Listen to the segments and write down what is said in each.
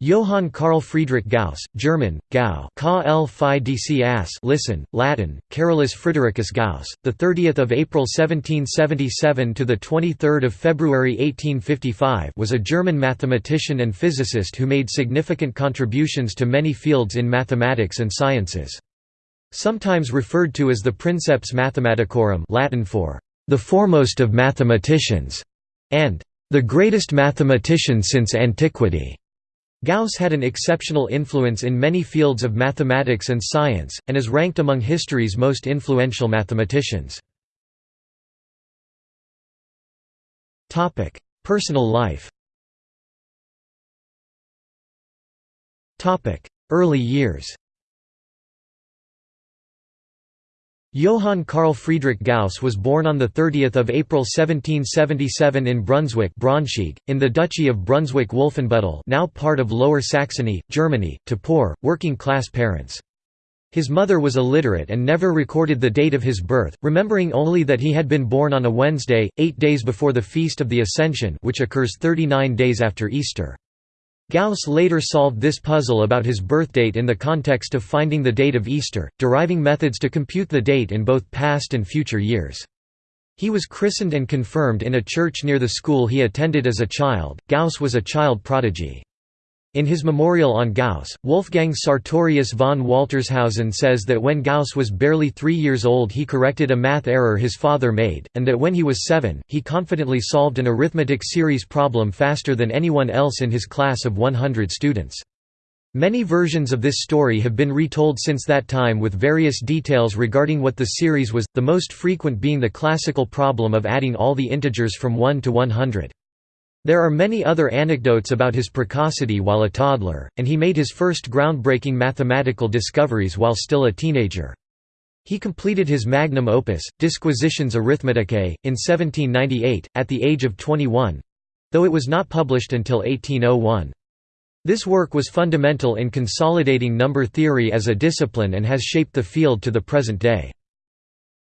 Johann Carl Friedrich Gauss, German, Gau listen, Latin, Carolus Fridericus Gauss, the 30th of April 1777 to the 23rd of February 1855, was a German mathematician and physicist who made significant contributions to many fields in mathematics and sciences. Sometimes referred to as the Princeps Mathematicorum, Latin for the foremost of mathematicians, and the greatest mathematician since antiquity. Gauss had an exceptional influence in many fields of mathematics and science, and is ranked among history's most influential mathematicians. Personal life Early years Johann Carl Friedrich Gauss was born on 30 April 1777 in Brunswick Braunschweig, in the Duchy of Brunswick-Wolfenbüttel now part of Lower Saxony, Germany, to poor, working-class parents. His mother was illiterate and never recorded the date of his birth, remembering only that he had been born on a Wednesday, eight days before the Feast of the Ascension which occurs 39 days after Easter. Gauss later solved this puzzle about his birthdate in the context of finding the date of Easter, deriving methods to compute the date in both past and future years. He was christened and confirmed in a church near the school he attended as a child. Gauss was a child prodigy. In his memorial on Gauss, Wolfgang Sartorius von Waltershausen says that when Gauss was barely three years old he corrected a math error his father made, and that when he was seven, he confidently solved an arithmetic series problem faster than anyone else in his class of 100 students. Many versions of this story have been retold since that time with various details regarding what the series was, the most frequent being the classical problem of adding all the integers from 1 to 100. There are many other anecdotes about his precocity while a toddler, and he made his first groundbreaking mathematical discoveries while still a teenager. He completed his magnum opus, Disquisitiones Arithmeticae, in 1798, at the age of 21—though it was not published until 1801. This work was fundamental in consolidating number theory as a discipline and has shaped the field to the present day.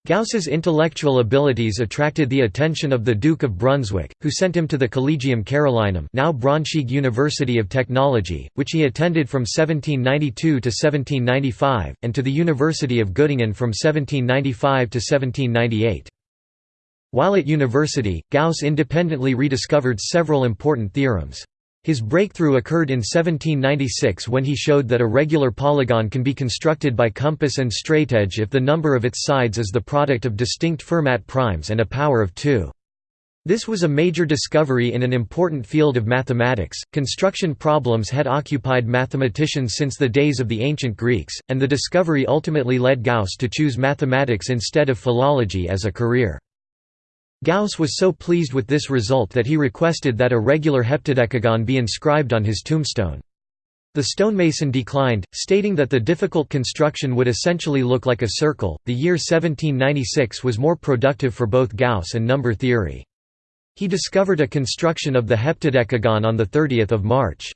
Gauss's intellectual abilities attracted the attention of the Duke of Brunswick, who sent him to the Collegium Carolinum now Braunschweig University of Technology, which he attended from 1792 to 1795, and to the University of Göttingen from 1795 to 1798. While at university, Gauss independently rediscovered several important theorems. His breakthrough occurred in 1796 when he showed that a regular polygon can be constructed by compass and straightedge if the number of its sides is the product of distinct Fermat primes and a power of 2. This was a major discovery in an important field of mathematics. Construction problems had occupied mathematicians since the days of the ancient Greeks, and the discovery ultimately led Gauss to choose mathematics instead of philology as a career. Gauss was so pleased with this result that he requested that a regular heptadecagon be inscribed on his tombstone. The stonemason declined, stating that the difficult construction would essentially look like a circle. The year 1796 was more productive for both Gauss and number theory. He discovered a construction of the heptadecagon on 30 March.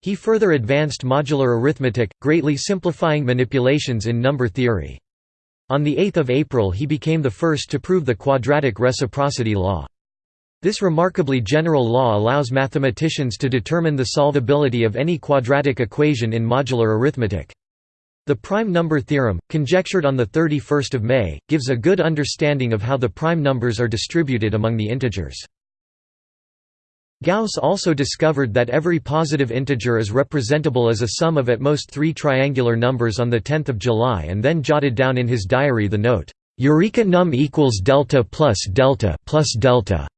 He further advanced modular arithmetic, greatly simplifying manipulations in number theory. On 8 April he became the first to prove the quadratic reciprocity law. This remarkably general law allows mathematicians to determine the solvability of any quadratic equation in modular arithmetic. The prime number theorem, conjectured on 31 May, gives a good understanding of how the prime numbers are distributed among the integers. Gauss also discovered that every positive integer is representable as a sum of at most three triangular numbers on 10 July and then jotted down in his diary the note, "'Eureka num equals delta plus delta plus delta'".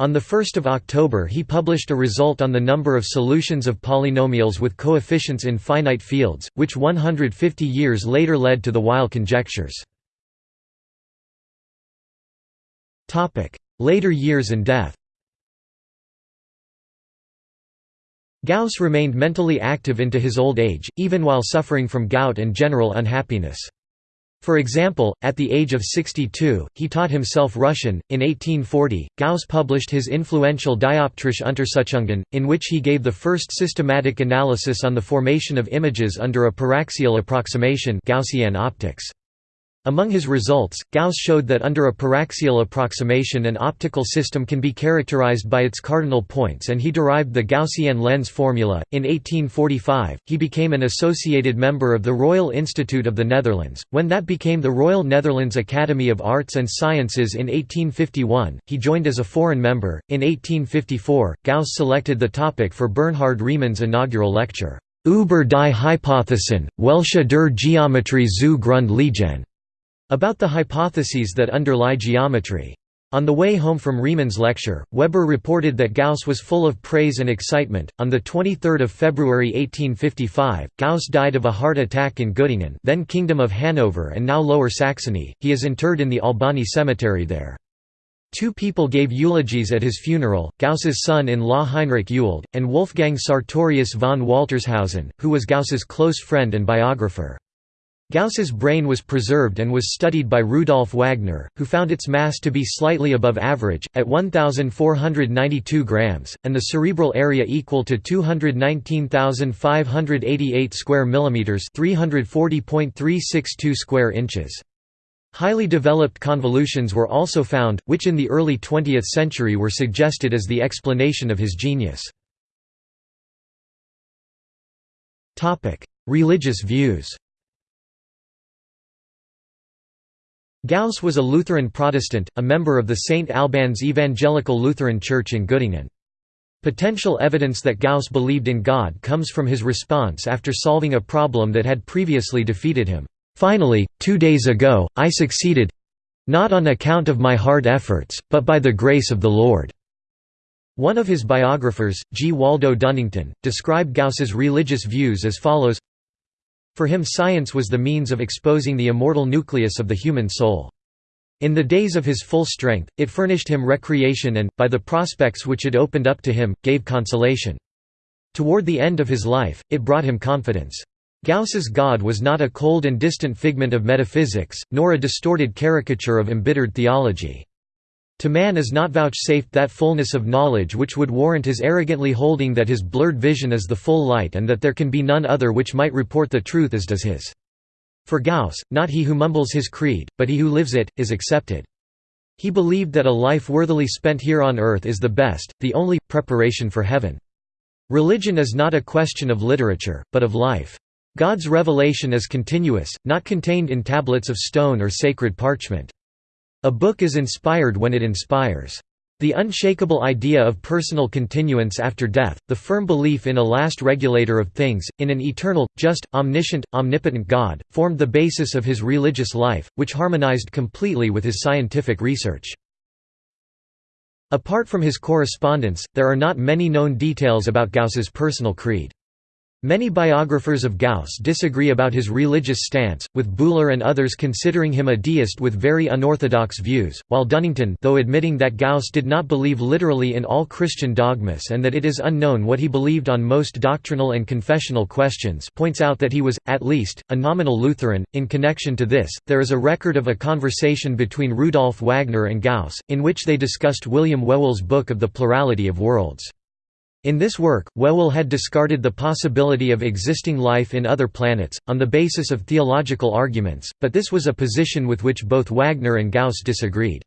On 1 October he published a result on the number of solutions of polynomials with coefficients in finite fields, which 150 years later led to the Weil conjectures. Later years and death Gauss remained mentally active into his old age, even while suffering from gout and general unhappiness. For example, at the age of 62, he taught himself Russian. In 1840, Gauss published his influential Dioptrische Untersuchungen, in which he gave the first systematic analysis on the formation of images under a paraxial approximation Gaussian optics. Among his results, Gauss showed that under a paraxial approximation an optical system can be characterized by its cardinal points and he derived the Gaussian lens formula. In 1845, he became an associated member of the Royal Institute of the Netherlands. When that became the Royal Netherlands Academy of Arts and Sciences in 1851, he joined as a foreign member. In 1854, Gauss selected the topic for Bernhard Riemann's inaugural lecture, Über die Hypothesen, welche der Geometrie zu Grund liegen. About the hypotheses that underlie geometry. On the way home from Riemann's lecture, Weber reported that Gauss was full of praise and excitement. On the 23rd of February 1855, Gauss died of a heart attack in Göttingen, then Kingdom of Hanover and now Lower Saxony. He is interred in the Albani cemetery there. Two people gave eulogies at his funeral, Gauss's son-in-law Heinrich Ewald, and Wolfgang Sartorius von Waltershausen, who was Gauss's close friend and biographer. Gauss's brain was preserved and was studied by Rudolf Wagner, who found its mass to be slightly above average, at 1,492 grams, and the cerebral area equal to 219,588 square millimeters (340.362 square inches). Highly developed convolutions were also found, which in the early 20th century were suggested as the explanation of his genius. Religious views Gauss was a Lutheran Protestant, a member of the St. Albans Evangelical Lutheran Church in Göttingen. Potential evidence that Gauss believed in God comes from his response after solving a problem that had previously defeated him. Finally, two days ago, I succeeded—not on account of my hard efforts, but by the grace of the Lord." One of his biographers, G. Waldo Dunnington, described Gauss's religious views as follows for him science was the means of exposing the immortal nucleus of the human soul. In the days of his full strength, it furnished him recreation and, by the prospects which it opened up to him, gave consolation. Toward the end of his life, it brought him confidence. Gauss's God was not a cold and distant figment of metaphysics, nor a distorted caricature of embittered theology. To man is not vouchsafed that fullness of knowledge which would warrant his arrogantly holding that his blurred vision is the full light and that there can be none other which might report the truth as does his. For Gauss, not he who mumbles his creed, but he who lives it, is accepted. He believed that a life worthily spent here on earth is the best, the only, preparation for heaven. Religion is not a question of literature, but of life. God's revelation is continuous, not contained in tablets of stone or sacred parchment. A book is inspired when it inspires. The unshakable idea of personal continuance after death, the firm belief in a last regulator of things, in an eternal, just, omniscient, omnipotent God, formed the basis of his religious life, which harmonized completely with his scientific research. Apart from his correspondence, there are not many known details about Gauss's personal creed. Many biographers of Gauss disagree about his religious stance, with Buhler and others considering him a deist with very unorthodox views, while Dunnington though admitting that Gauss did not believe literally in all Christian dogmas and that it is unknown what he believed on most doctrinal and confessional questions points out that he was, at least, a nominal Lutheran. In connection to this, there is a record of a conversation between Rudolf Wagner and Gauss, in which they discussed William Whewell's book of the plurality of worlds. In this work, Whewell had discarded the possibility of existing life in other planets, on the basis of theological arguments, but this was a position with which both Wagner and Gauss disagreed.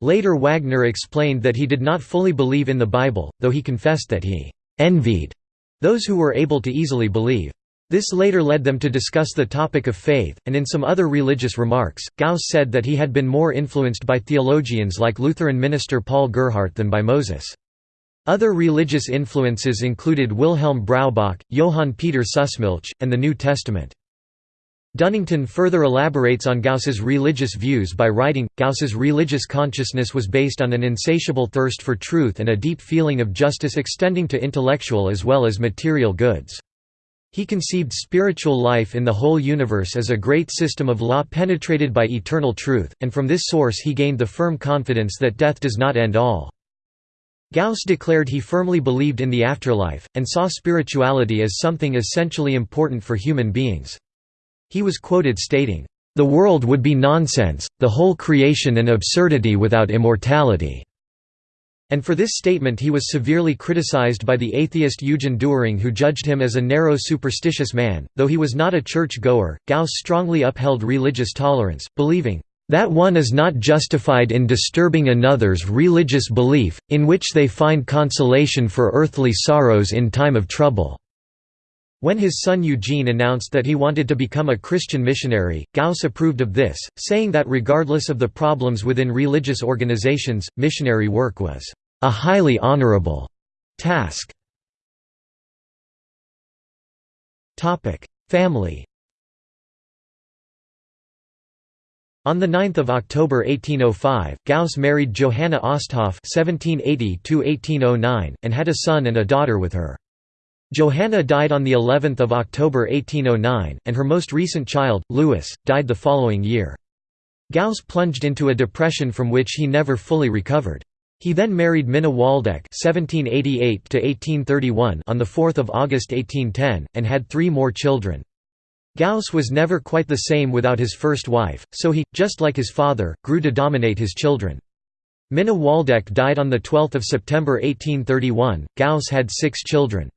Later Wagner explained that he did not fully believe in the Bible, though he confessed that he «envied» those who were able to easily believe. This later led them to discuss the topic of faith, and in some other religious remarks, Gauss said that he had been more influenced by theologians like Lutheran minister Paul Gerhardt than by Moses. Other religious influences included Wilhelm Braubach, Johann Peter Sussmilch, and the New Testament. Dunnington further elaborates on Gauss's religious views by writing, Gauss's religious consciousness was based on an insatiable thirst for truth and a deep feeling of justice extending to intellectual as well as material goods. He conceived spiritual life in the whole universe as a great system of law penetrated by eternal truth, and from this source he gained the firm confidence that death does not end all. Gauss declared he firmly believed in the afterlife, and saw spirituality as something essentially important for human beings. He was quoted stating, "...the world would be nonsense, the whole creation an absurdity without immortality." And for this statement he was severely criticized by the atheist Eugen Dühring who judged him as a narrow superstitious man. Though he was not a church-goer, Gauss strongly upheld religious tolerance, believing, "...that one is not justified in disturbing another's religious belief, in which they find consolation for earthly sorrows in time of trouble." When his son Eugene announced that he wanted to become a Christian missionary, Gauss approved of this, saying that regardless of the problems within religious organizations, missionary work was a highly honorable task. Family On 9 October 1805, Gauss married Johanna Osthoff (1780–1809) and had a son and a daughter with her. Johanna died on the 11th of October 1809, and her most recent child, Louis, died the following year. Gauss plunged into a depression from which he never fully recovered. He then married Minna Waldeck (1788–1831) on the 4th of August 1810, and had three more children. Gauss was never quite the same without his first wife, so he, just like his father, grew to dominate his children. Minna Waldeck died on 12 September 1831. Gauss had six children.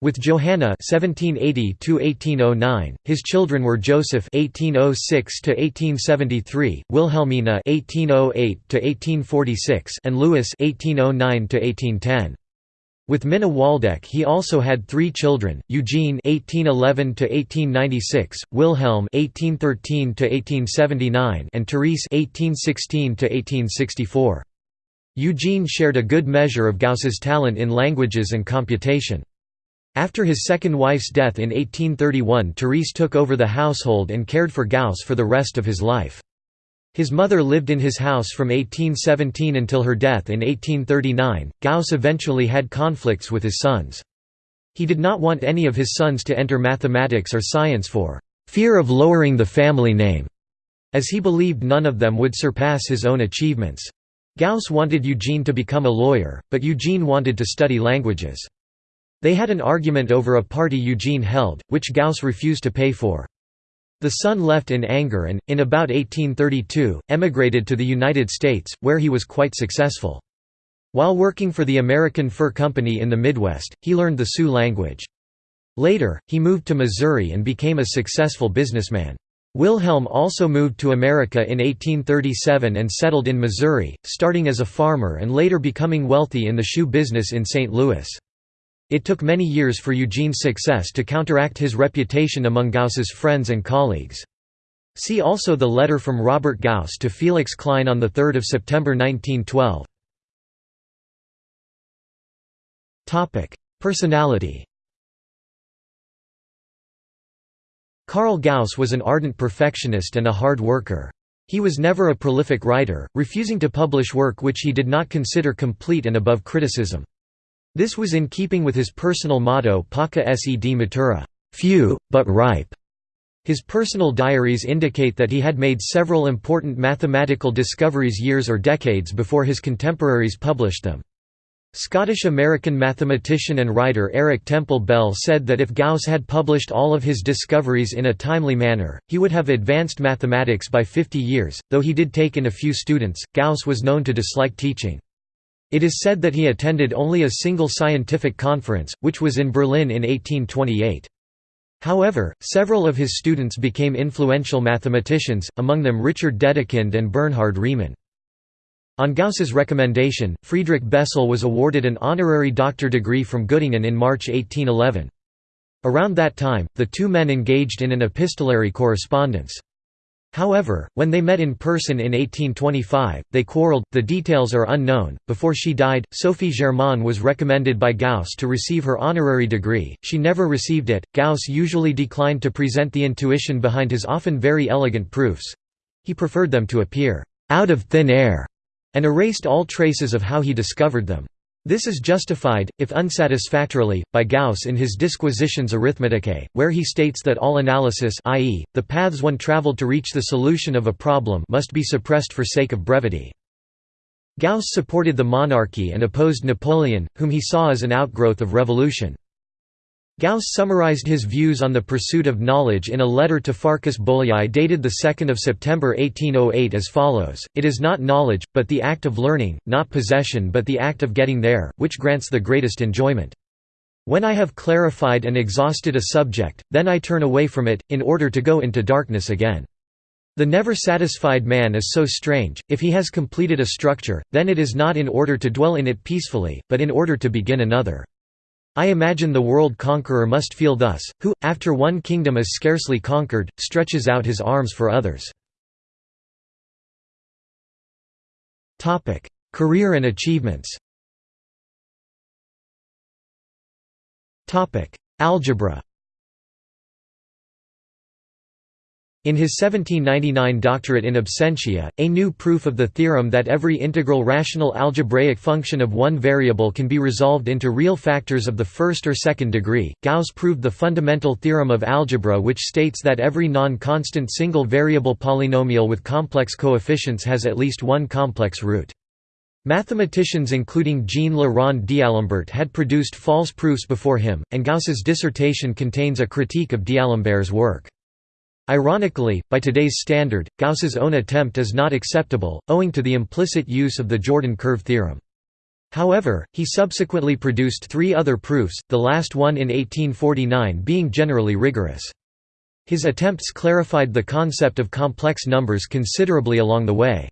With Johanna (1780–1809), his children were Joseph (1806–1873), Wilhelmina (1808–1846), and Louis (1809–1810). With Minna Waldeck he also had three children, Eugene (1811–1896), Wilhelm (1813–1879), and Therese (1816–1864). Eugene shared a good measure of Gauss's talent in languages and computation. After his second wife's death in 1831 Therese took over the household and cared for Gauss for the rest of his life. His mother lived in his house from 1817 until her death in 1839. Gauss eventually had conflicts with his sons. He did not want any of his sons to enter mathematics or science for fear of lowering the family name, as he believed none of them would surpass his own achievements. Gauss wanted Eugene to become a lawyer, but Eugene wanted to study languages. They had an argument over a party Eugene held, which Gauss refused to pay for. The son left in anger and, in about 1832, emigrated to the United States, where he was quite successful. While working for the American Fur Company in the Midwest, he learned the Sioux language. Later, he moved to Missouri and became a successful businessman. Wilhelm also moved to America in 1837 and settled in Missouri, starting as a farmer and later becoming wealthy in the shoe business in St. Louis. It took many years for Eugene's success to counteract his reputation among Gauss's friends and colleagues. See also the letter from Robert Gauss to Felix Klein on 3 September 1912. Personality Karl Gauss was an ardent perfectionist and a hard worker. He was never a prolific writer, refusing to publish work which he did not consider complete and above criticism. This was in keeping with his personal motto Pauca sed matura few, but ripe". His personal diaries indicate that he had made several important mathematical discoveries years or decades before his contemporaries published them. Scottish-American mathematician and writer Eric Temple Bell said that if Gauss had published all of his discoveries in a timely manner, he would have advanced mathematics by 50 years. Though he did take in a few students, Gauss was known to dislike teaching. It is said that he attended only a single scientific conference, which was in Berlin in 1828. However, several of his students became influential mathematicians, among them Richard Dedekind and Bernhard Riemann. On Gauss's recommendation, Friedrich Bessel was awarded an honorary doctor degree from Göttingen in March 1811. Around that time, the two men engaged in an epistolary correspondence. However, when they met in person in 1825, they quarreled, the details are unknown. Before she died, Sophie Germain was recommended by Gauss to receive her honorary degree, she never received it. Gauss usually declined to present the intuition behind his often very elegant proofs. He preferred them to appear out of thin air, and erased all traces of how he discovered them. This is justified, if unsatisfactorily, by Gauss in his Disquisitiones Arithmeticae, where he states that all analysis i.e., the paths one traveled to reach the solution of a problem must be suppressed for sake of brevity. Gauss supported the monarchy and opposed Napoleon, whom he saw as an outgrowth of revolution. Gauss summarized his views on the pursuit of knowledge in a letter to Farkas Bolyai dated 2 September 1808 as follows, It is not knowledge, but the act of learning, not possession but the act of getting there, which grants the greatest enjoyment. When I have clarified and exhausted a subject, then I turn away from it, in order to go into darkness again. The never satisfied man is so strange, if he has completed a structure, then it is not in order to dwell in it peacefully, but in order to begin another. I imagine the world conqueror must feel thus, who, after one kingdom is scarcely conquered, stretches out his arms for others. Career and achievements Algebra In his 1799 doctorate in absentia, a new proof of the theorem that every integral rational algebraic function of one variable can be resolved into real factors of the first or second degree, Gauss proved the fundamental theorem of algebra which states that every non-constant single variable polynomial with complex coefficients has at least one complex root. Mathematicians including Jean Le Rond d'Alembert had produced false proofs before him, and Gauss's dissertation contains a critique of d'Alembert's work. Ironically, by today's standard, Gauss's own attempt is not acceptable, owing to the implicit use of the Jordan curve theorem. However, he subsequently produced three other proofs, the last one in 1849 being generally rigorous. His attempts clarified the concept of complex numbers considerably along the way.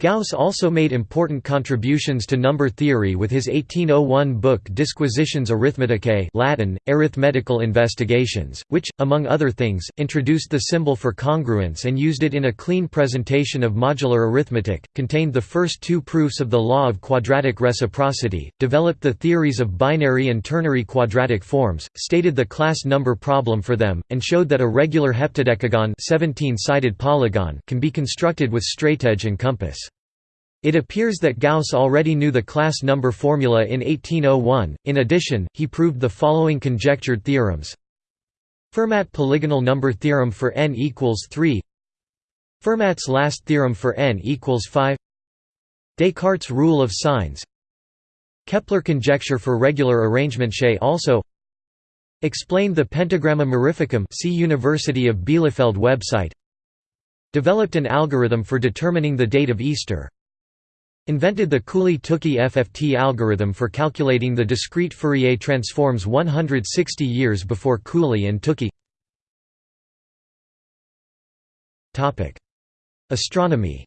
Gauss also made important contributions to number theory with his 1801 book Disquisitiones Arithmeticae Latin, Arithmetical Investigations, which, among other things, introduced the symbol for congruence and used it in a clean presentation of modular arithmetic, contained the first two proofs of the law of quadratic reciprocity, developed the theories of binary and ternary quadratic forms, stated the class number problem for them, and showed that a regular heptadecagon 17-sided polygon can be constructed with straightedge and compass. It appears that Gauss already knew the class number formula in 1801, in addition, he proved the following conjectured theorems. Fermat polygonal number theorem for n equals 3 Fermat's last theorem for n equals 5 Descartes' rule of signs Kepler conjecture for regular arrangement Shea also. Explained the pentagramma mirificum see University of Bielefeld website. Developed an algorithm for determining the date of Easter Invented the Cooley-Tukey FFT algorithm for calculating the discrete Fourier transforms 160 years before Cooley and Tukey Astronomy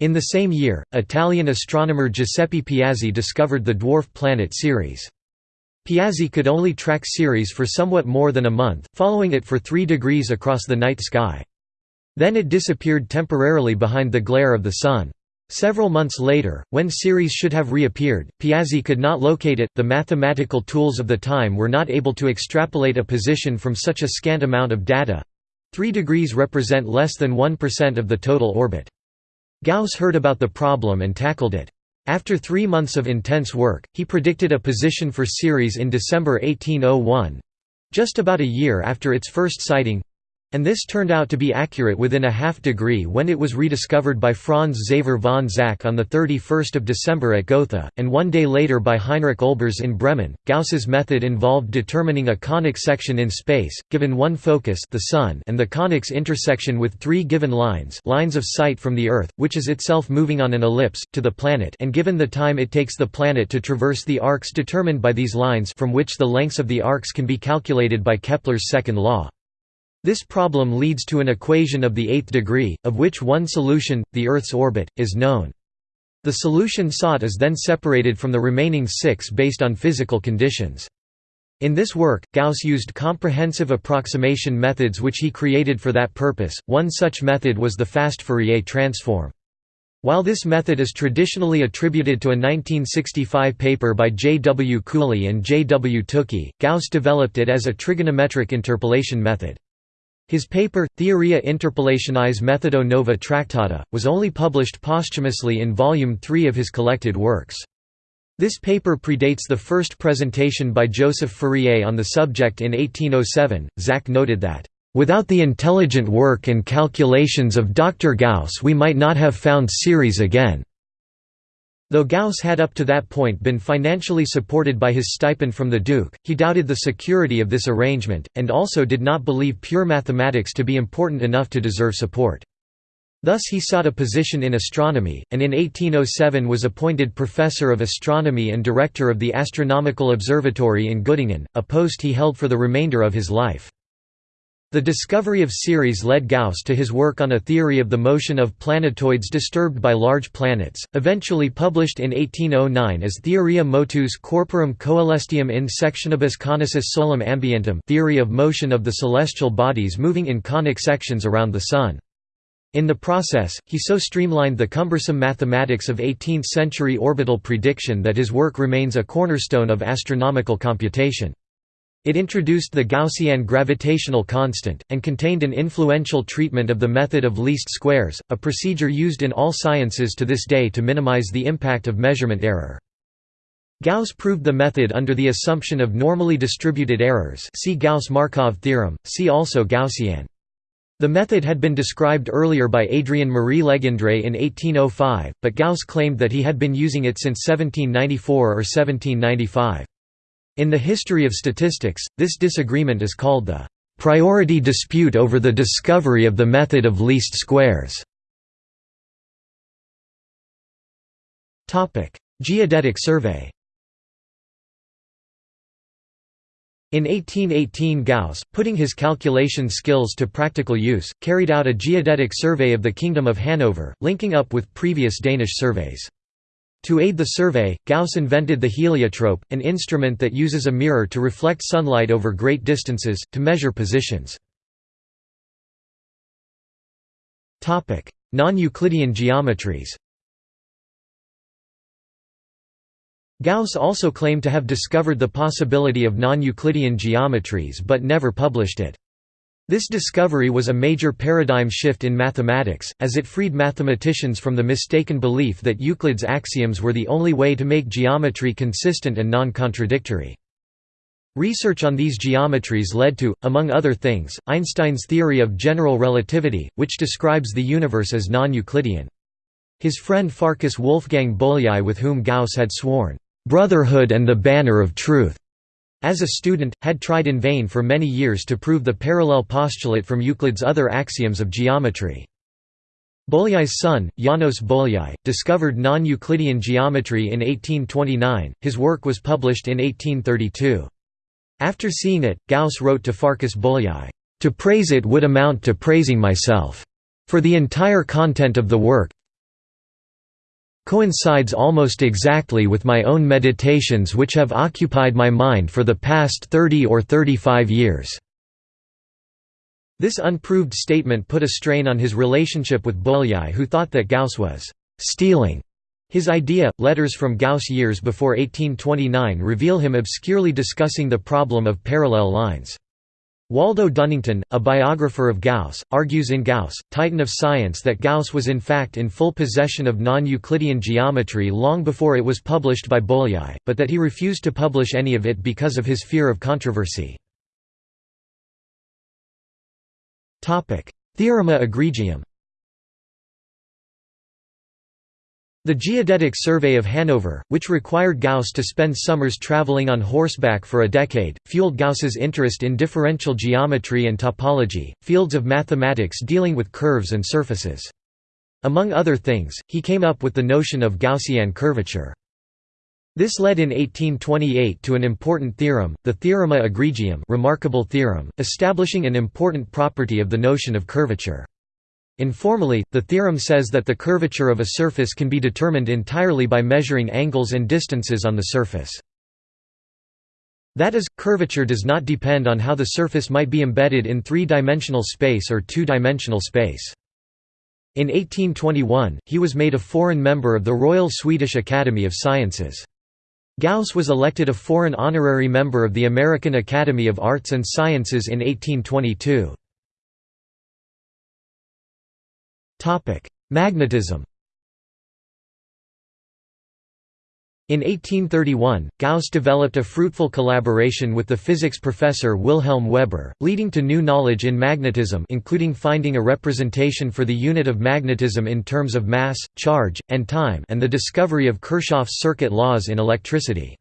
In the same year, Italian astronomer Giuseppe Piazzi discovered the dwarf planet Ceres. Piazzi could only track Ceres for somewhat more than a month, following it for three degrees across the night sky. Then it disappeared temporarily behind the glare of the sun. Several months later, when Ceres should have reappeared, Piazzi could not locate it. The mathematical tools of the time were not able to extrapolate a position from such a scant amount of data. 3 degrees represent less than 1% of the total orbit. Gauss heard about the problem and tackled it. After three months of intense work, he predicted a position for Ceres in December 1801—just about a year after its first sighting, and this turned out to be accurate within a half degree when it was rediscovered by Franz Xaver von Zach on 31 December at Gotha, and one day later by Heinrich Olbers in Bremen. Gauss's method involved determining a conic section in space, given one focus the Sun and the conic's intersection with three given lines lines of sight from the Earth, which is itself moving on an ellipse, to the planet and given the time it takes the planet to traverse the arcs determined by these lines from which the lengths of the arcs can be calculated by Kepler's second law. This problem leads to an equation of the eighth degree, of which one solution, the Earth's orbit, is known. The solution sought is then separated from the remaining six based on physical conditions. In this work, Gauss used comprehensive approximation methods which he created for that purpose, one such method was the fast Fourier transform. While this method is traditionally attributed to a 1965 paper by J. W. Cooley and J. W. Tukey, Gauss developed it as a trigonometric interpolation method. His paper, Theoria Interpolationis Methodo Nova Tractata, was only published posthumously in Volume 3 of his collected works. This paper predates the first presentation by Joseph Fourier on the subject in 1807. Zach noted that, Without the intelligent work and calculations of Dr. Gauss we might not have found Ceres again. Though Gauss had up to that point been financially supported by his stipend from the Duke, he doubted the security of this arrangement, and also did not believe pure mathematics to be important enough to deserve support. Thus he sought a position in astronomy, and in 1807 was appointed professor of astronomy and director of the Astronomical Observatory in Göttingen, a post he held for the remainder of his life. The discovery of Ceres led Gauss to his work on a theory of the motion of planetoids disturbed by large planets, eventually published in 1809 as Theoria motus corporum coelestium in sectionibus conicis solem ambientium theory of motion of the celestial bodies moving in conic sections around the Sun. In the process, he so streamlined the cumbersome mathematics of 18th-century orbital prediction that his work remains a cornerstone of astronomical computation. It introduced the Gaussian gravitational constant, and contained an influential treatment of the method of least squares, a procedure used in all sciences to this day to minimize the impact of measurement error. Gauss proved the method under the assumption of normally distributed errors see Gauss-Markov theorem, see also Gaussian. The method had been described earlier by Adrien Marie Legendre in 1805, but Gauss claimed that he had been using it since 1794 or 1795. In the history of statistics, this disagreement is called the priority dispute over the discovery of the method of least squares. Geodetic survey In 1818 Gauss, putting his calculation skills to practical use, carried out a geodetic survey of the Kingdom of Hanover, linking up with previous Danish surveys. To aid the survey, Gauss invented the heliotrope, an instrument that uses a mirror to reflect sunlight over great distances, to measure positions. Non-Euclidean geometries Gauss also claimed to have discovered the possibility of non-Euclidean geometries but never published it. This discovery was a major paradigm shift in mathematics, as it freed mathematicians from the mistaken belief that Euclid's axioms were the only way to make geometry consistent and non-contradictory. Research on these geometries led to, among other things, Einstein's theory of general relativity, which describes the universe as non-Euclidean. His friend Farkas Wolfgang Bolyai with whom Gauss had sworn, "'Brotherhood and the Banner of Truth' as a student, had tried in vain for many years to prove the parallel postulate from Euclid's other axioms of geometry. Bolyai's son, Janos Bolyai, discovered non-Euclidean geometry in 1829, his work was published in 1832. After seeing it, Gauss wrote to Farkas Bolyai, "...to praise it would amount to praising myself. For the entire content of the work, coincides almost exactly with my own meditations which have occupied my mind for the past 30 or 35 years." This unproved statement put a strain on his relationship with Bolyai who thought that Gauss was «stealing» his idea. Letters from Gauss years before 1829 reveal him obscurely discussing the problem of parallel lines. Waldo Dunnington, a biographer of Gauss, argues in Gauss, Titan of Science that Gauss was in fact in full possession of non-Euclidean geometry long before it was published by Bolyai, but that he refused to publish any of it because of his fear of controversy. Theorema egregium The Geodetic Survey of Hanover, which required Gauss to spend summers traveling on horseback for a decade, fueled Gauss's interest in differential geometry and topology, fields of mathematics dealing with curves and surfaces. Among other things, he came up with the notion of Gaussian curvature. This led in 1828 to an important theorem, the Theorema egregium remarkable theorem, establishing an important property of the notion of curvature. Informally, the theorem says that the curvature of a surface can be determined entirely by measuring angles and distances on the surface. That is, curvature does not depend on how the surface might be embedded in three-dimensional space or two-dimensional space. In 1821, he was made a foreign member of the Royal Swedish Academy of Sciences. Gauss was elected a foreign honorary member of the American Academy of Arts and Sciences in 1822. Magnetism In 1831, Gauss developed a fruitful collaboration with the physics professor Wilhelm Weber, leading to new knowledge in magnetism including finding a representation for the unit of magnetism in terms of mass, charge, and time and the discovery of Kirchhoff's circuit laws in electricity.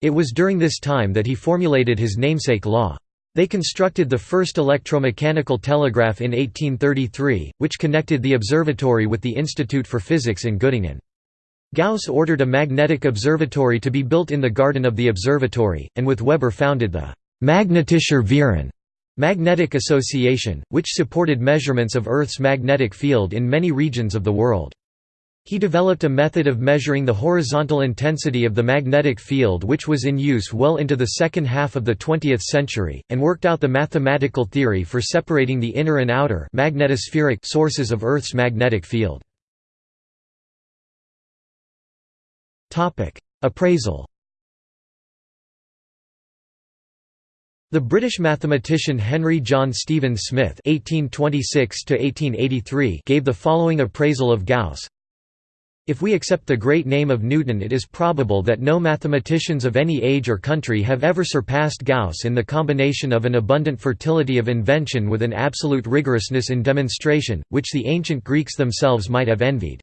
It was during this time that he formulated his namesake law. They constructed the first electromechanical telegraph in 1833, which connected the observatory with the Institute for Physics in Göttingen. Gauss ordered a magnetic observatory to be built in the garden of the observatory, and with Weber founded the Magnetischer Verein magnetic association, which supported measurements of Earth's magnetic field in many regions of the world. He developed a method of measuring the horizontal intensity of the magnetic field which was in use well into the second half of the 20th century, and worked out the mathematical theory for separating the inner and outer magnetospheric sources of Earth's magnetic field. Appraisal. The British mathematician Henry John Stephen Smith (1826–1883) gave the following appraisal of Gauss. If we accept the great name of Newton it is probable that no mathematicians of any age or country have ever surpassed Gauss in the combination of an abundant fertility of invention with an absolute rigorousness in demonstration, which the ancient Greeks themselves might have envied.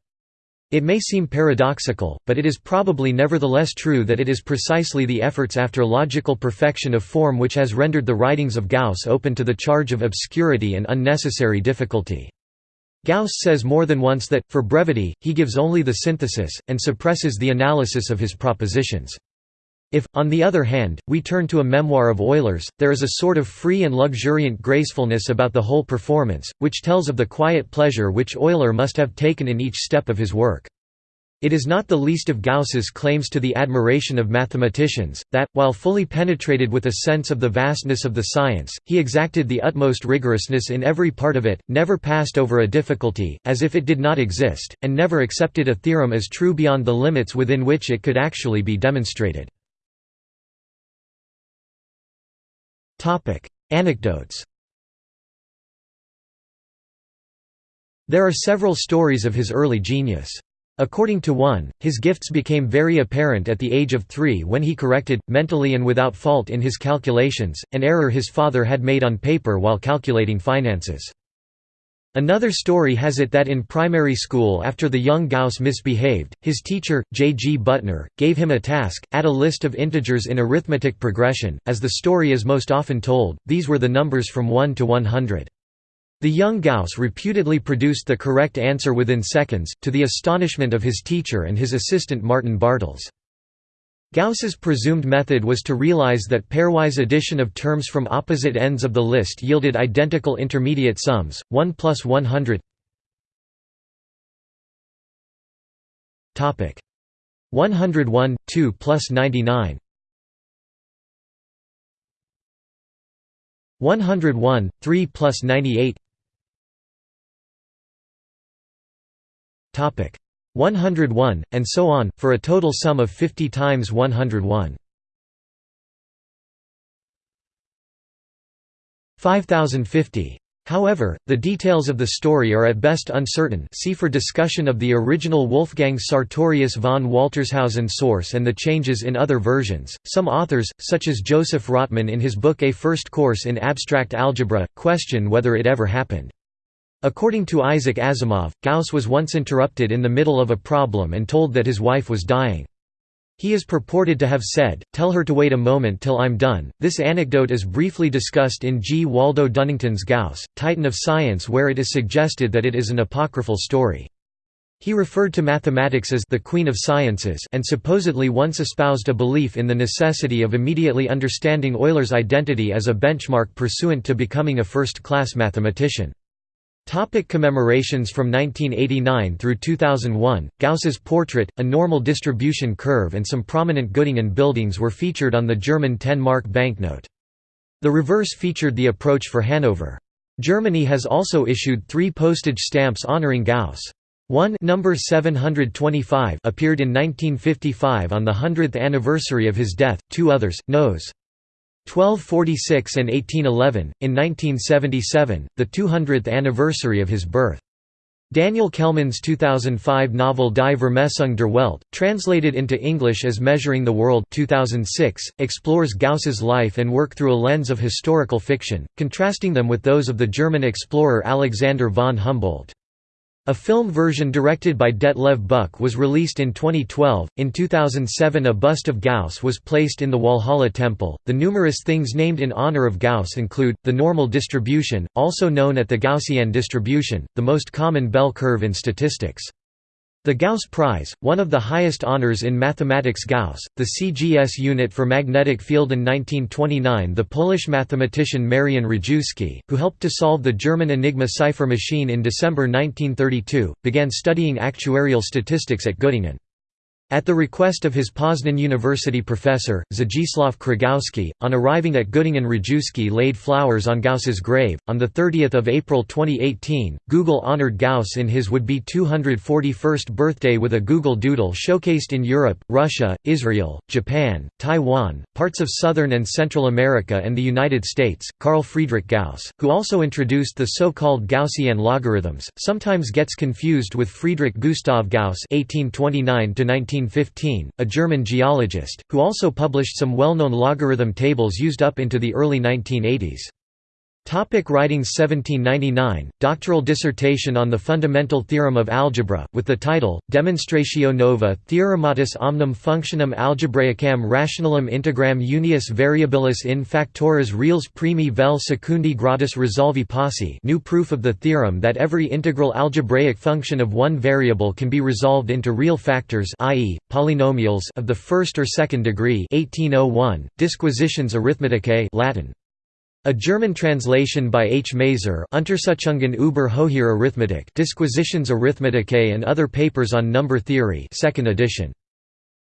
It may seem paradoxical, but it is probably nevertheless true that it is precisely the efforts after logical perfection of form which has rendered the writings of Gauss open to the charge of obscurity and unnecessary difficulty. Gauss says more than once that, for brevity, he gives only the synthesis, and suppresses the analysis of his propositions. If, on the other hand, we turn to a memoir of Euler's, there is a sort of free and luxuriant gracefulness about the whole performance, which tells of the quiet pleasure which Euler must have taken in each step of his work. It is not the least of Gauss's claims to the admiration of mathematicians, that, while fully penetrated with a sense of the vastness of the science, he exacted the utmost rigorousness in every part of it, never passed over a difficulty, as if it did not exist, and never accepted a theorem as true beyond the limits within which it could actually be demonstrated. Anecdotes. There are several stories of his early genius. According to one, his gifts became very apparent at the age of three when he corrected, mentally and without fault in his calculations, an error his father had made on paper while calculating finances. Another story has it that in primary school after the young Gauss misbehaved, his teacher, J. G. Butner, gave him a task, add a list of integers in arithmetic progression, as the story is most often told, these were the numbers from 1 to 100. The young Gauss reputedly produced the correct answer within seconds, to the astonishment of his teacher and his assistant Martin Bartels. Gauss's presumed method was to realize that pairwise addition of terms from opposite ends of the list yielded identical intermediate sums, 1 plus 100 Topic. 101 2 plus 99 101 3 plus 98 101, and so on, for a total sum of 50 times 101. 5050. However, the details of the story are at best uncertain see for discussion of the original Wolfgang Sartorius von Waltershausen source and the changes in other versions. Some authors, such as Joseph Rotman in his book A First Course in Abstract Algebra, question whether it ever happened. According to Isaac Asimov, Gauss was once interrupted in the middle of a problem and told that his wife was dying. He is purported to have said, tell her to wait a moment till I'm done. This anecdote is briefly discussed in G. Waldo Dunnington's Gauss, Titan of Science where it is suggested that it is an apocryphal story. He referred to mathematics as the queen of sciences and supposedly once espoused a belief in the necessity of immediately understanding Euler's identity as a benchmark pursuant to becoming a first-class mathematician. Topic commemorations From 1989 through 2001, Gauss's portrait, a normal distribution curve and some prominent Göttingen buildings were featured on the German 10-mark banknote. The reverse featured the approach for Hanover. Germany has also issued three postage stamps honoring Gauss. One number 725 appeared in 1955 on the 100th anniversary of his death, two others, Nos. 1246 and 1811, in 1977, the 200th anniversary of his birth. Daniel Kehlmann's 2005 novel Die Vermessung der Welt, translated into English as Measuring the World 2006, explores Gauss's life and work through a lens of historical fiction, contrasting them with those of the German explorer Alexander von Humboldt. A film version directed by Detlev Buck was released in 2012. In 2007, a bust of Gauss was placed in the Walhalla Temple. The numerous things named in honor of Gauss include the normal distribution, also known as the Gaussian distribution, the most common bell curve in statistics. The Gauss Prize, one of the highest honors in mathematics Gauss, the CGS unit for magnetic field in 1929 the Polish mathematician Marian Rejewski, who helped to solve the German Enigma cipher machine in December 1932, began studying actuarial statistics at Göttingen. At the request of his Poznan University professor, Zdzisław Krygowski, on arriving at Göttingen Rejewski laid flowers on Gauss's grave. On 30 April 2018, Google honored Gauss in his would-be 241st birthday with a Google Doodle showcased in Europe, Russia, Israel, Japan, Taiwan, parts of Southern and Central America and the United States. Carl Friedrich Gauss, who also introduced the so-called Gaussian logarithms, sometimes gets confused with Friedrich Gustav Gauss (1829–19 1915, a German geologist, who also published some well-known logarithm tables used up into the early 1980s. Topic writings 1799, doctoral dissertation on the fundamental theorem of algebra, with the title, Demonstratio nova theorematis omnium functionum algebraicam rationalem integram unius variabilis in factores reales primi vel secundi gradus resolvi posse new proof of the theorem that every integral algebraic function of one variable can be resolved into real factors i.e., polynomials of the first or second degree 1801, Disquisitiones Arithmeticae Latin. A German translation by H. Maser Untersuchungen über Hohe Arithmetik Disquisitiones Arithmeticae and Other Papers on Number Theory 2nd edition.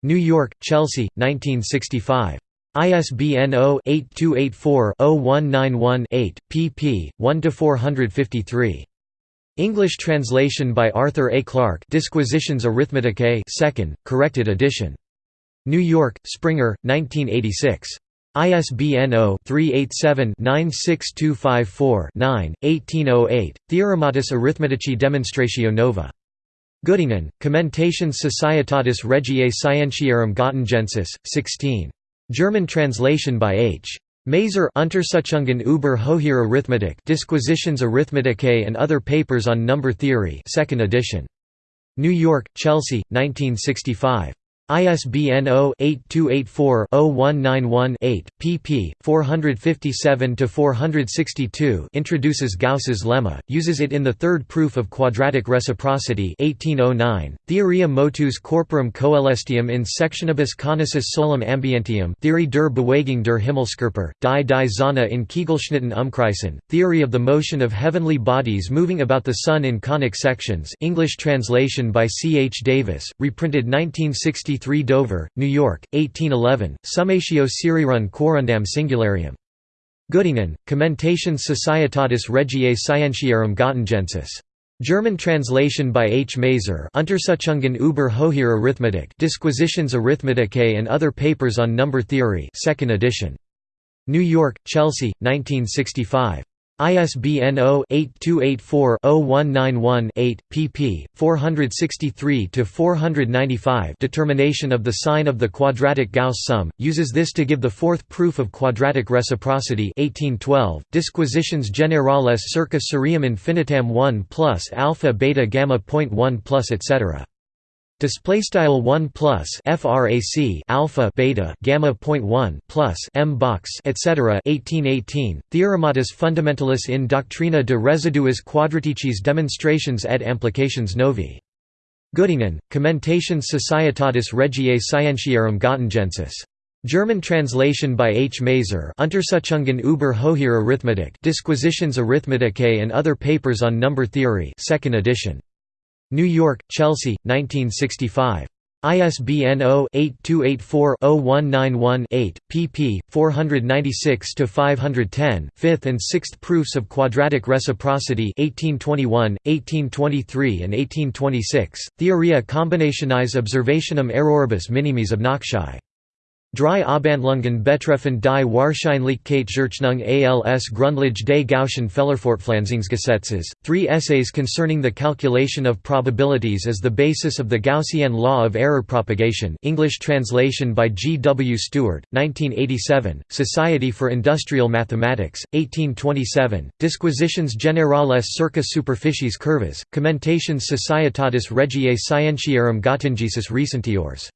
New York, Chelsea, 1965. ISBN 0-8284-0191-8, pp. 1–453. English translation by Arthur A. Clarke Disquisitiones Arithmeticae 2nd, corrected edition. New York, Springer, 1986. ISBN 0-387-96254-9, 1808, Theorematis Arithmetici Demonstratio Nova. Göttingen, Commentations Societatis Regiae Scientiarum Göttingensis, 16. German translation by H. Maser Untersuchungen über Hohe Arithmetik Disquisitiones Arithmeticae and Other Papers on Number Theory 2nd edition. New York, Chelsea, 1965. ISBN 0-8284-0191-8, pp. 457–462 introduces Gauss's lemma, uses it in the third proof of quadratic reciprocity 1809, Theoria motus corporum coelestium in sectionibus conicis solem ambientium der Bewegung der Himmelskörper, die die Sonne in Kegelschnitten umkreisen, Theory of the motion of heavenly bodies moving about the Sun in conic sections English translation by C. H. Davis, reprinted 1960 63 Dover, New York, 1811, Summatio Serierunde Quorundam Singularium. Göttingen, Commentations Societatis Regiae Scientiarum Göttingensis. German translation by H. Maser Untersuchungen über Hohe Arithmetik Disquisitiones Arithmeticae and Other Papers on Number Theory 2nd edition. New York, Chelsea, 1965. ISBN 0-8284-0191-8, pp. 463–495 Determination of the sign of the quadratic Gauss sum, uses this to give the fourth proof of quadratic reciprocity 1812, Disquisitiones generales circa seriem infinitam 1 plus alpha beta gamma point 1 plus etc. Display style 1 plus frac alpha beta gamma point 1 plus m box etc. 1818 Theorematis fundamentalis in doctrina de residuis quadraticis demonstrations et implications novi. Göttingen, Commentations Societatis Regiae Scientiarum Göttingensis. German translation by H. Maser Untersuchungen über Hohe Arithmetik Disquisitiones Arithmeticae and Other Papers on Number Theory 2nd edition. New York, Chelsea, 1965. ISBN 0-8284-0191-8, pp. 496–510 5th and 6th proofs of quadratic reciprocity 1821, 1823 and 1826, Theoria combinationis observationum erroribus minimis obnoxii. Drei Abhandlungen betreffen die Wahrscheinlichkeitsrechnung als Grundlage des Gaussian Fehlerfortpflanzungsgesetzes, three essays concerning the calculation of probabilities as the basis of the Gaussian law of error propagation English translation by G. W. Stewart, 1987, Society for Industrial Mathematics, 1827, Disquisitiones generales circa superficies curvas, Commentations Societatis Regiae Scientiarum Gottingensis Recentiores.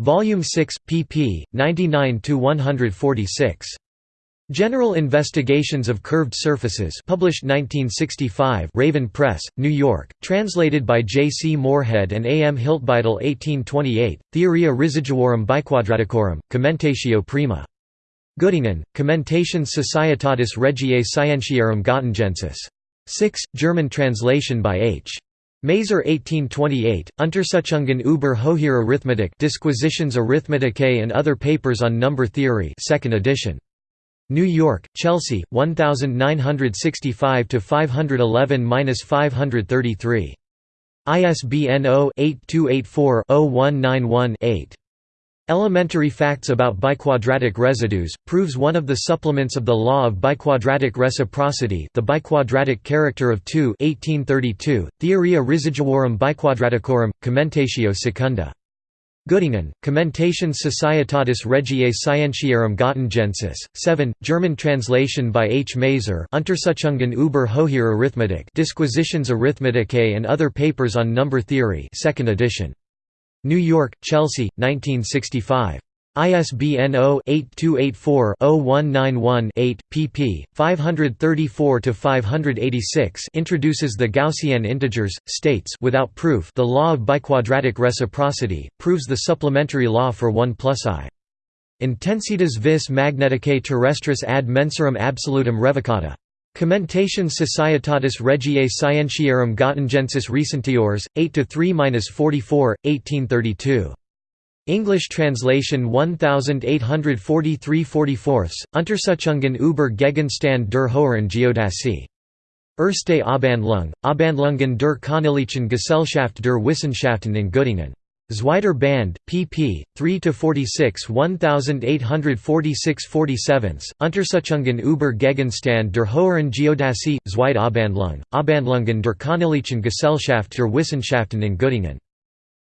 Volume 6, pp. 99–146. General Investigations of Curved Surfaces published 1965 Raven Press, New York, translated by J. C. Moorhead and A. M. Hiltbeitel 1828, Theoria residuorum biquadraticorum, commentatio prima. Göttingen, Commentations Societatis Regiae Scientiarum Gottingensis. 6, German translation by H. Maser 1828, Untersuchungen über Hohe Arithmetik Disquisitiones Arithmeticae and Other Papers on Number Theory 2nd edition. New York, Chelsea, 1965-511-533. ISBN 0-8284-0191-8. Elementary Facts about Biquadratic Residues, proves one of the supplements of the law of biquadratic reciprocity the biquadratic character of 2 1832, Theoria residuorum biquadraticorum, commentatio secunda. Göttingen, Commentations Societatis Regiae Scientiarum Gottingensis, 7, German translation by H. Maser Untersuchungen über Hohe Arithmetik Disquisitiones Arithmeticae and Other Papers on Number Theory 2nd edition. New York, Chelsea, 1965. ISBN 0-8284-0191-8, pp. 534–586 introduces the Gaussian integers, states without proof the law of biquadratic reciprocity, proves the supplementary law for 1 plus i. Intensitas vis magneticae terrestris ad mensuram absolutum revocata. Commentations Societatis Regiae Scientiarum Gottingensis Recentiores, 8–3–44, 1832. English translation 1843 44 Untersuchungen über Gegenstand der Hohen Geodäsie. Erste Abhandlung, Abhandlungen der Königlichen Gesellschaft der Wissenschaften in Göttingen. Zweiter Band, pp. 3–46 1846–47, Untersuchungen über Gegenstand der Hohen Geodäsie, Zweite Abhandlung, Abhandlungen der Königlichen Gesellschaft der Wissenschaften in Göttingen.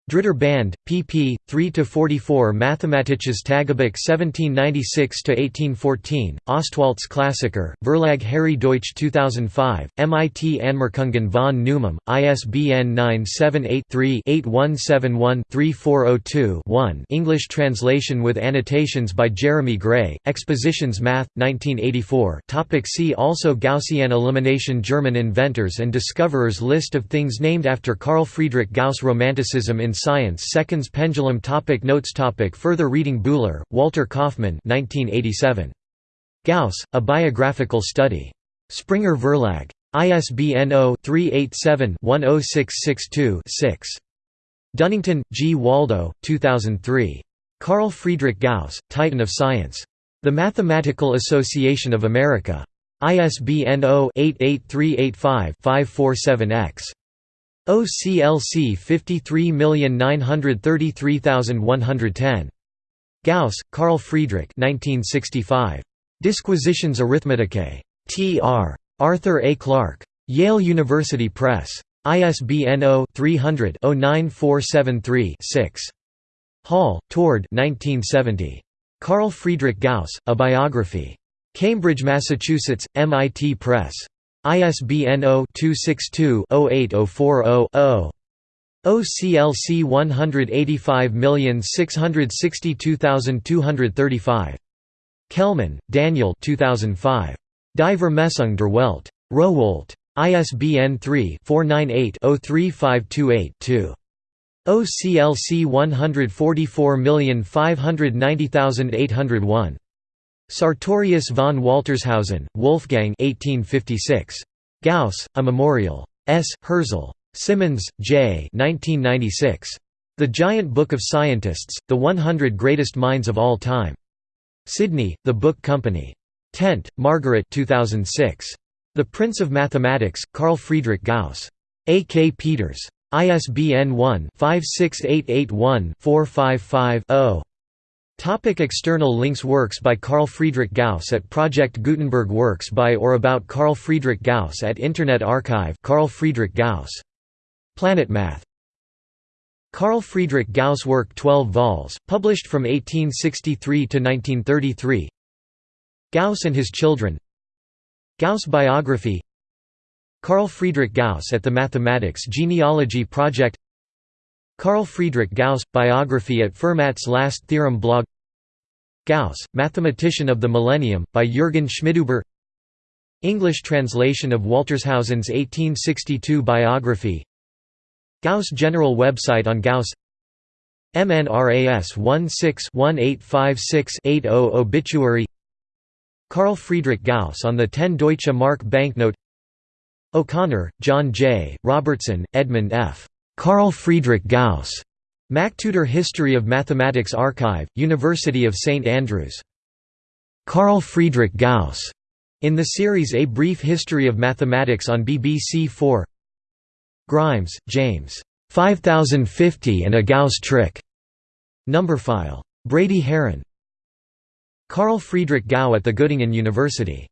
Dritter Band, pp. 3–44 Mathematisches Tagebuch 1796–1814, Ostwalds Klassiker, Verlag Harri Deutsch 2005, MIT Anmerkungen von Neumann, ISBN 978-3-8171-3402-1 English translation with annotations by Jeremy Gray, Expositions Math, 1984 Topic See also Gaussian elimination German inventors and discoverers List of things named after Carl Friedrich Gauss Romanticism in Science Seconds Pendulum topic Notes topic Further reading Buhler, Walter Kaufmann 1987. Gauss, A Biographical Study. Springer Verlag. ISBN 0-387-10662-6. Dunnington, G. Waldo, 2003. Carl Friedrich Gauss, Titan of Science. The Mathematical Association of America. ISBN 0-88385-547-X. OCLC 53933110. Gauss, Carl Friedrich 1965. Disquisitiones Arithmeticae. T.R. Arthur A. Clarke. Yale University Press. ISBN 0-300-09473-6. Hall, Tord 1970. Carl Friedrich Gauss, A Biography. Cambridge, Massachusetts, MIT Press. ISBN 0-262-08040-0. OCLC 185662235. Kehlmann, Daniel 2005. Die Vermessung der Welt. Rowohlt. ISBN 3-498-03528-2. OCLC 144590801. Sartorius von Waltershausen, Wolfgang 1856. Gauss, A Memorial. S. Hirzel. Simmons, J. 1996. The Giant Book of Scientists, The 100 Greatest Minds of All Time. Sydney, The Book Company. Tent, Margaret 2006. The Prince of Mathematics, Carl Friedrich Gauss. A. K. Peters. ISBN 1-56881-455-0. Topic external links Works by Carl Friedrich Gauss at Project Gutenberg Works by or about Carl Friedrich Gauss at Internet Archive Carl Friedrich Gauss. PlanetMath. Carl Friedrich Gauss Work 12 vols, published from 1863 to 1933 Gauss and his children Gauss biography Carl Friedrich Gauss at the Mathematics Genealogy Project Carl Friedrich Gauss – Biography at Fermat's Last Theorem blog. Gauss, Mathematician of the Millennium, by Jürgen Schmidhuber. English translation of Waltershausen's 1862 biography. Gauss General website on Gauss. MNRAS 16-1856-80 Obituary. Carl Friedrich Gauss on the 10 Deutsche Mark banknote. O'Connor, John J., Robertson, Edmund F. Carl Friedrich Gauss. MacTutor History of Mathematics Archive, University of St Andrews. Carl Friedrich Gauss. In the series A Brief History of Mathematics on BBC 4 Grimes, James. 5050 and a Gauss trick. Numberphile. Brady Haran. Carl Friedrich Gauss at the Göttingen University